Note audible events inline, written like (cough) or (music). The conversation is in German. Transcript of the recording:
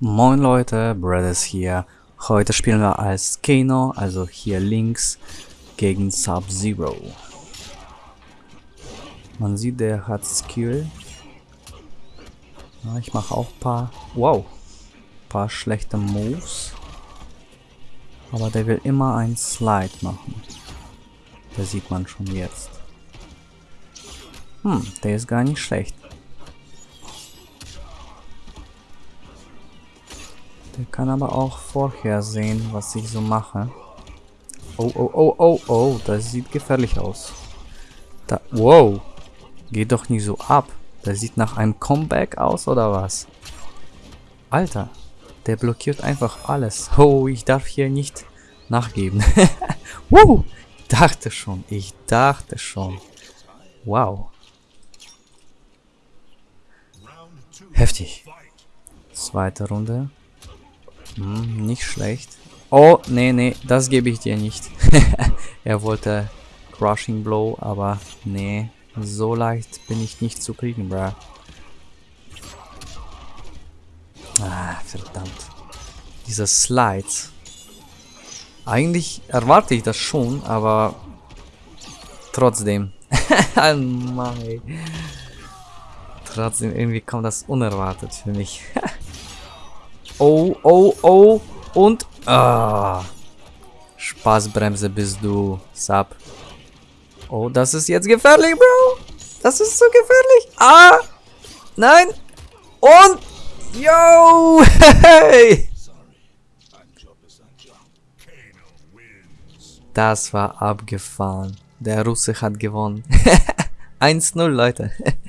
Moin Leute, Brothers hier. Heute spielen wir als Kano, also hier links, gegen Sub-Zero. Man sieht, der hat Skill. Ja, ich mache auch paar, wow, paar schlechte Moves. Aber der will immer einen Slide machen. Das sieht man schon jetzt. Hm, der ist gar nicht schlecht. Der kann aber auch vorhersehen, was ich so mache. Oh, oh, oh, oh, oh, das sieht gefährlich aus. Da, wow. Geht doch nicht so ab. Das sieht nach einem Comeback aus, oder was? Alter, der blockiert einfach alles. Oh, ich darf hier nicht nachgeben. (laughs) Ich dachte schon, ich dachte schon. Wow. Heftig. Zweite Runde. Hm, nicht schlecht. Oh, nee, nee, das gebe ich dir nicht. (laughs) er wollte Crushing Blow, aber nee, so leicht bin ich nicht zu kriegen, bruh. Ah, verdammt. Diese Slides. Eigentlich erwarte ich das schon, aber trotzdem. (laughs) Mann, Trotzdem, irgendwie kommt das unerwartet für mich. (laughs) Oh, oh, oh. Und. Ah. Spaßbremse bist du, Sub. Oh, das ist jetzt gefährlich, Bro. Das ist so gefährlich. Ah. Nein. Und. Yo. (laughs) Hey. Das war abgefahren. Der Russe hat gewonnen. (laughs) 1-0, Leute. (laughs)